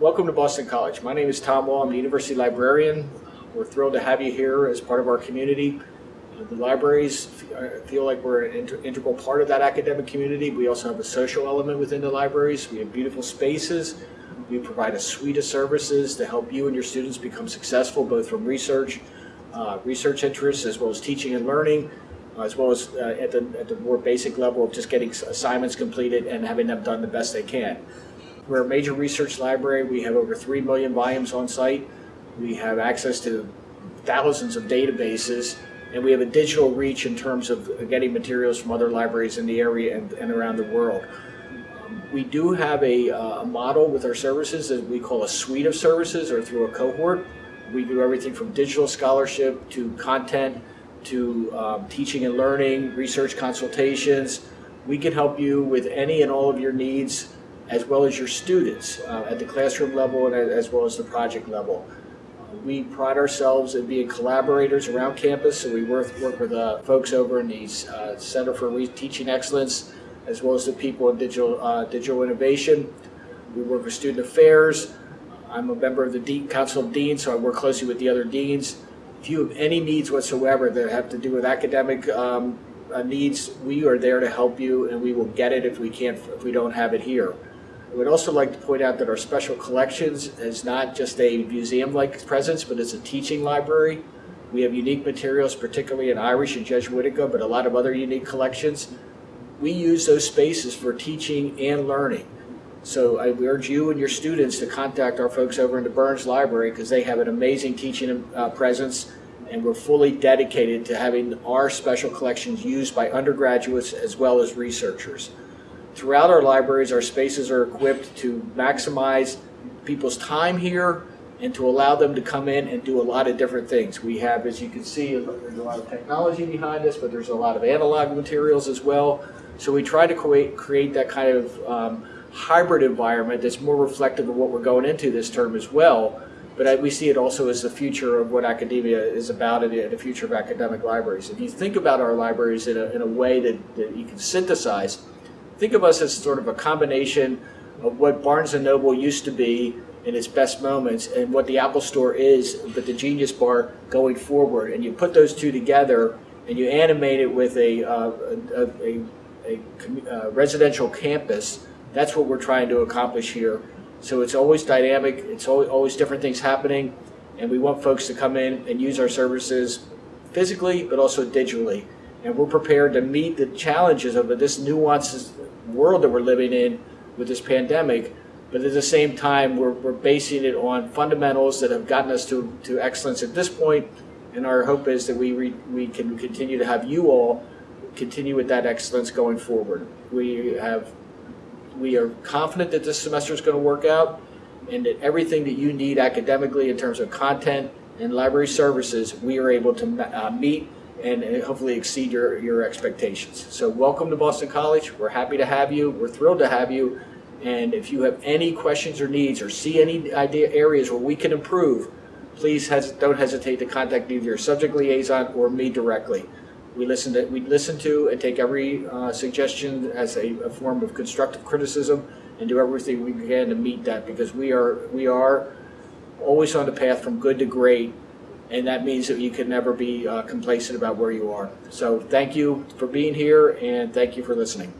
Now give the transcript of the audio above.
Welcome to Boston College. My name is Tom Wall. I'm the University Librarian. We're thrilled to have you here as part of our community. The libraries feel like we're an integral part of that academic community. We also have a social element within the libraries. We have beautiful spaces. We provide a suite of services to help you and your students become successful, both from research, uh, research interests, as well as teaching and learning, as well as uh, at, the, at the more basic level of just getting assignments completed and having them done the best they can. We're a major research library. We have over 3 million volumes on site. We have access to thousands of databases, and we have a digital reach in terms of getting materials from other libraries in the area and, and around the world. We do have a, uh, model with our services that we call a suite of services or through a cohort. We do everything from digital scholarship to content to um, teaching and learning, research consultations. We can help you with any and all of your needs as well as your students uh, at the classroom level and as well as the project level. We pride ourselves in being collaborators around campus, so we work, work with uh, folks over in the uh, Center for Re- Teaching Excellence as well as the people in digital, uh, digital innovation. We work with student affairs. I'm a member of the Dean, Council of Deans, so I work closely with the other deans. If you have any needs whatsoever that have to do with academic um, uh, needs, we are there to help you, and we will get it if we can't, if we don't have it here. I would also like to point out that our special collections is not just a museum-like presence, but it's a teaching library. We have unique materials, particularly in Irish and Jesuitica, but a lot of other unique collections. We use those spaces for teaching and learning. So I urge you and your students to contact our folks over in the Burns Library because they have an amazing teaching uh, presence and we're fully dedicated to having our special collections used by undergraduates as well as researchers. Throughout our libraries, our spaces are equipped to maximize people's time here and to allow them to come in and do a lot of different things. We have, as you can see, there's a lot of technology behind us, but there's a lot of analog materials as well. So we try to create, create that kind of um, hybrid environment that's more reflective of what we're going into this term as well. But I, we see it also as the future of what academia is about and the, future of academic libraries. If you think about our libraries in a, in a way that, that you can synthesize, think of us as sort of a combination of what Barnes & Noble used to be in its best moments and what the Apple Store is, but the Genius Bar going forward. And you put those two together and you animate it with a, uh, a, a, a residential campus. That's what we're trying to accomplish here. So it's always dynamic, it's always different things happening, and we want folks to come in and use our services physically, but also digitally. And we're prepared to meet the challenges of this nuanced world that we're living in with this pandemic. But at the same time, we're, we're basing it on fundamentals that have gotten us to, to excellence at this point. And our hope is that we, re, we can continue to have you all continue with that excellence going forward. We have we are confident that this semester is going to work out and that everything that you need academically in terms of content and library services, we are able to uh, meet and hopefully exceed your, your expectations. So welcome to Boston College. We're happy to have you. We're thrilled to have you. And if you have any questions or needs or see any idea areas where we can improve, please hes- don't hesitate to contact either your subject liaison or me directly. We listen to we listen to and take every uh, suggestion as a, a form of constructive criticism and do everything we can to meet that because we are we are always on the path from good to great and that means that you can never be uh, complacent about where you are. So thank you for being here and thank you for listening.